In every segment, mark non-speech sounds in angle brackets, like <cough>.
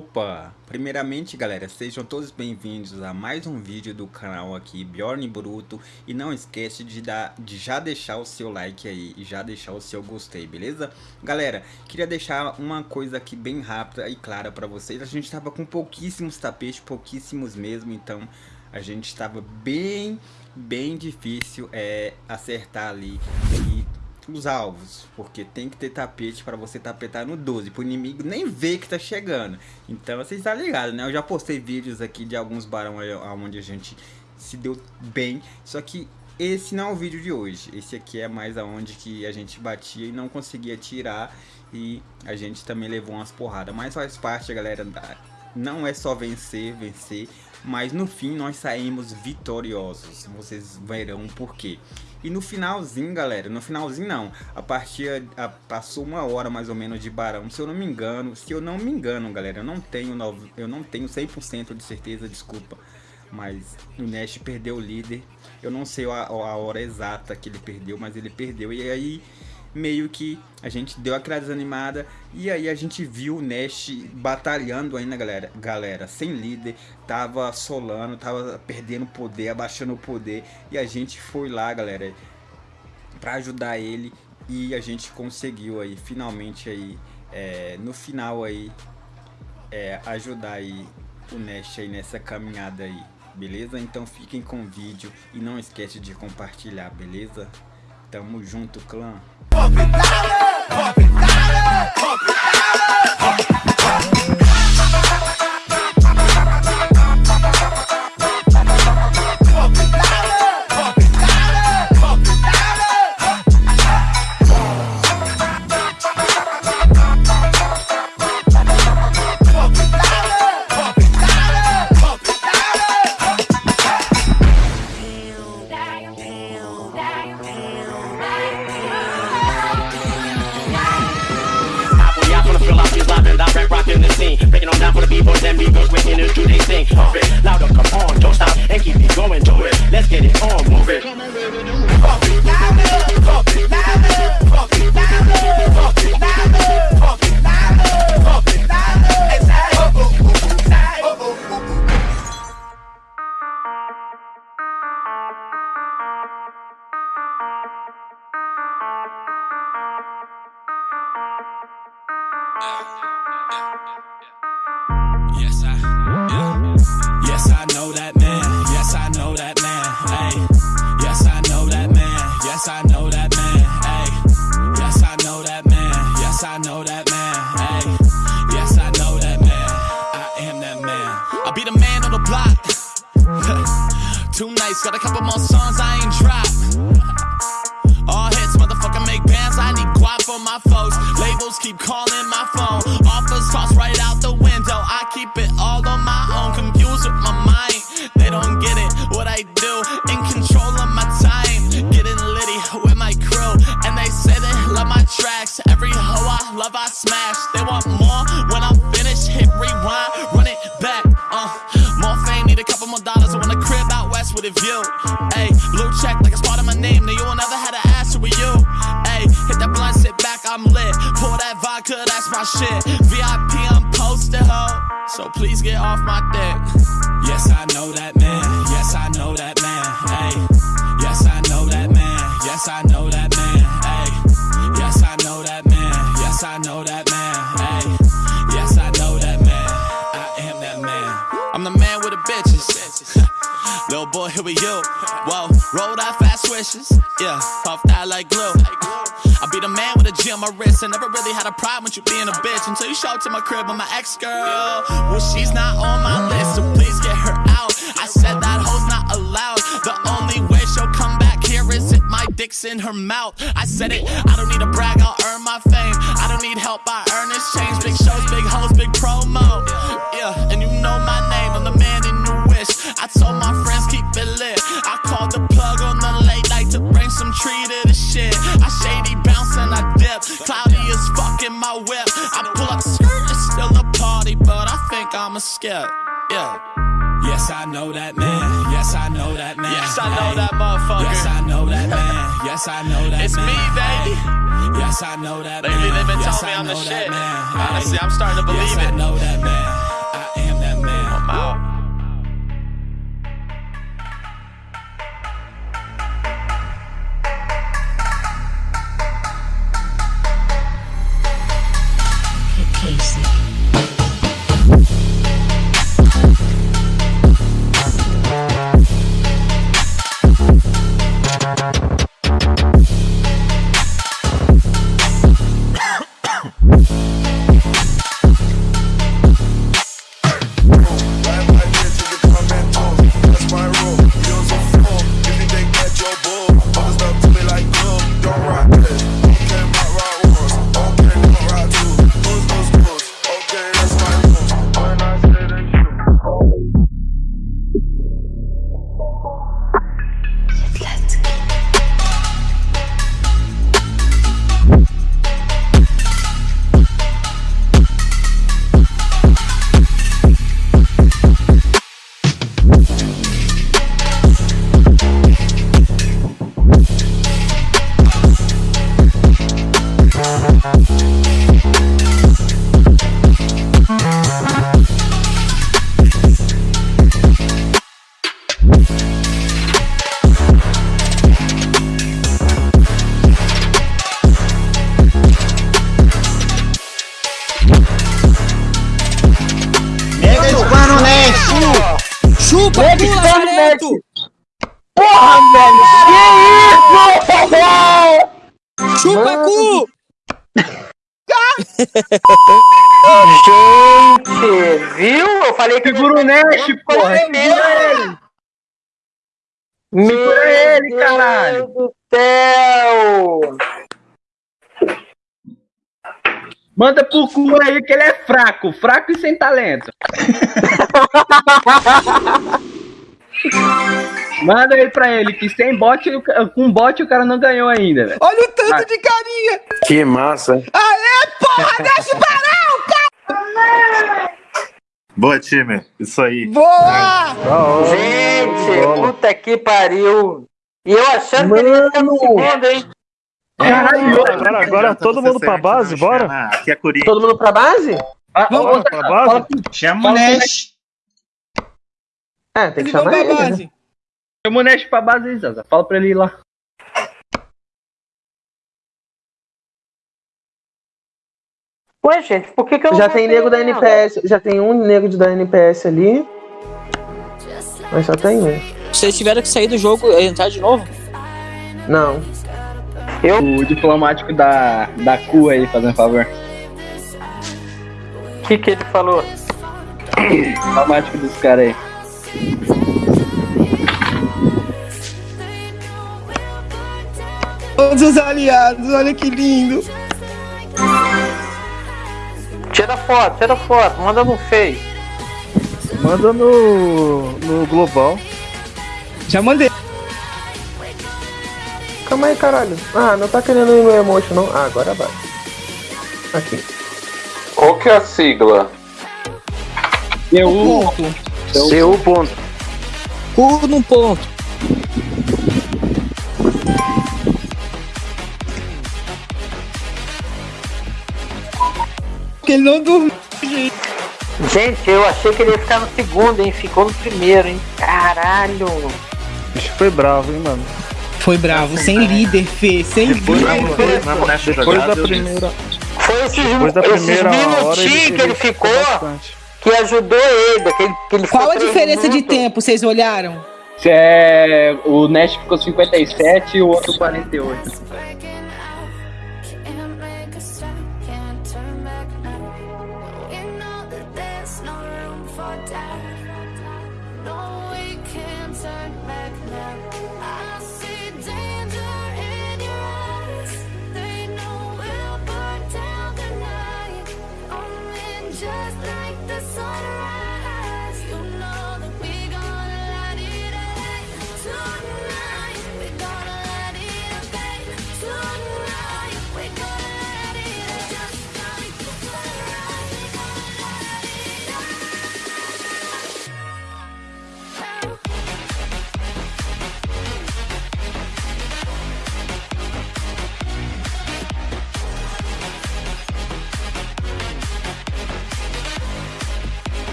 Opa! Primeiramente, galera, sejam todos bem-vindos a mais um vídeo do canal aqui, Bjorn Bruto. E não esquece de, dar, de já deixar o seu like aí e já deixar o seu gostei, beleza? Galera, queria deixar uma coisa aqui bem rápida e clara para vocês. A gente estava com pouquíssimos tapetes, pouquíssimos mesmo, então a gente estava bem, bem difícil é, acertar ali. E os alvos, porque tem que ter tapete para você tapetar no 12, para o inimigo nem ver que tá chegando. Então vocês tá ligados, né? Eu já postei vídeos aqui de alguns barão onde a gente se deu bem, só que esse não é o vídeo de hoje. Esse aqui é mais aonde que a gente batia e não conseguia tirar e a gente também levou umas porradas. Mas faz parte, galera, da... não é só vencer, vencer, mas no fim nós saímos vitoriosos. Vocês verão por quê. E no finalzinho, galera, no finalzinho não, a partida a, passou uma hora mais ou menos de Barão, se eu não me engano, se eu não me engano, galera, eu não tenho, eu não tenho 100% de certeza, desculpa, mas o Nash perdeu o líder, eu não sei a, a hora exata que ele perdeu, mas ele perdeu, e aí meio que a gente deu aquela desanimada e aí a gente viu o Nash batalhando ainda, galera, galera, sem líder, tava solando, tava perdendo poder, abaixando o poder e a gente foi lá, galera, para ajudar ele e a gente conseguiu aí, finalmente aí, é, no final aí, é, ajudar aí o Nash aí nessa caminhada aí, beleza? Então fiquem com o vídeo e não esquece de compartilhar, beleza? Tamo junto, clã. pump it louder, pump it. B-boys and b-girls with to do they thing. Pump it, louder, come on, don't stop and keep it going, do it. Let's get it on, move it. Come on, baby, do it. It, louder, pump it, louder, pump it, louder, pump it, I know that man. Ay. Yes, I know that man. Yes, I know that man. Ay. Yes, I know that man. I am that man. I'll be the man on the block. <laughs> Two nights, got a couple more songs I ain't my shit. VIP, I'm posted, ho. So please get off my dick. Yes, I know that man. Yes, I know that man. Ayy, yes, I know that man. Yes, I know that man. Ayy, yes, I know that man. Yes, I know that man. Ayy, yes, I know that man. I am that man. I'm the man with the bitches. Little boy, here we you. Whoa, roll that fast swishes. Yeah, puff that like glue. I be the man with a G on my wrist. I never really had a problem with you being a bitch until you showed up to my crib with my ex girl. Well, she's not on my list, so please get her out. I said that hoe's not allowed. The only way she'll come back here is if my dick's in her mouth. I said it, I don't need to brag, I'll earn my fame. I don't need help, I Yes, I know that man. Yes, I know that man. Yes, I know that motherfucker. Yes, I know that man. Yes, I know that it's man. It's me, baby. Yes, I know that Lately, man. they've been yes, telling me I'm the shit. Man. Honestly, I'm starting to believe yes, it. I know that man. Né? Chupa, Ele pula, Careto! Porra, velho! Que isso? Chupa, cu! Gente, viu? Eu falei que... Segura o Nash, porra! Segura ele. Meu ele, caralho. Deus do céu! Manda pro cu aí que ele é fraco. Fraco e sem talento. <laughs> Manda ele pra ele, que sem bot, o ca- com bot o cara não ganhou ainda, velho. Olha o tanto de carinha! Que massa! Boa, time. Isso aí. Boa! Gente, puta que pariu! E eu achando que ele ia ficar no segundo, hein? Caralho, Agora, agora todo mundo pra base, bora? Aqui é Corinthians. Todo mundo pra base? Ah, Vamos outra- pra base? fala Chama o Nash. É, tem que Eles chamar pra ele. né? base. Chama o Nash pra base aí, Zaza. Fala pra ele ir lá. Ué, gente, por que, que eu não Já tem nego da ela? NPS, já tem um nego de da NPS ali. Mas só tem um. Vocês tiveram que sair do jogo e entrar de novo? Não. O diplomático da, da cu aí, fazendo favor. O que, que ele falou? Diplomático dos caras aí. Todos os aliados, olha que lindo! Tira foto, tira foto, manda no Face. Manda no, no Global. Já mandei. Calma aí, caralho. Ah, não tá querendo ir no emotion, não? Ah, agora vai. Aqui. Qual que é a sigla? Eu, Ponto. Seu ponto. Cu no ponto. Porque ele não dormiu. Gente, eu achei que ele ia ficar no segundo, hein? Ficou no primeiro, hein? Caralho! Bicho foi bravo, hein, mano. Foi bravo, sem líder, Fê, sem Depois, líder. depois, nessa depois da primeira, Foi esses, depois da esses primeira hora ele, minutinhos que ele ficou bastante. que ajudou ele, daquele, que ele Qual ficou a diferença de minutos. tempo, vocês olharam? é, o Nash ficou 57 e o outro 48.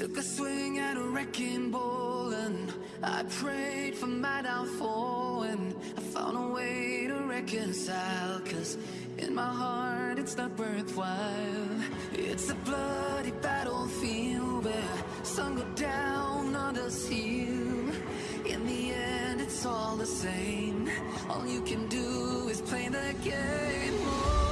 Took a swing at a wrecking ball and I prayed for my downfall and I found a way to reconcile cause in my heart it's not worthwhile. It's a bloody battlefield where sun go down, others heal In the end it's all the same. All you can do is play the game.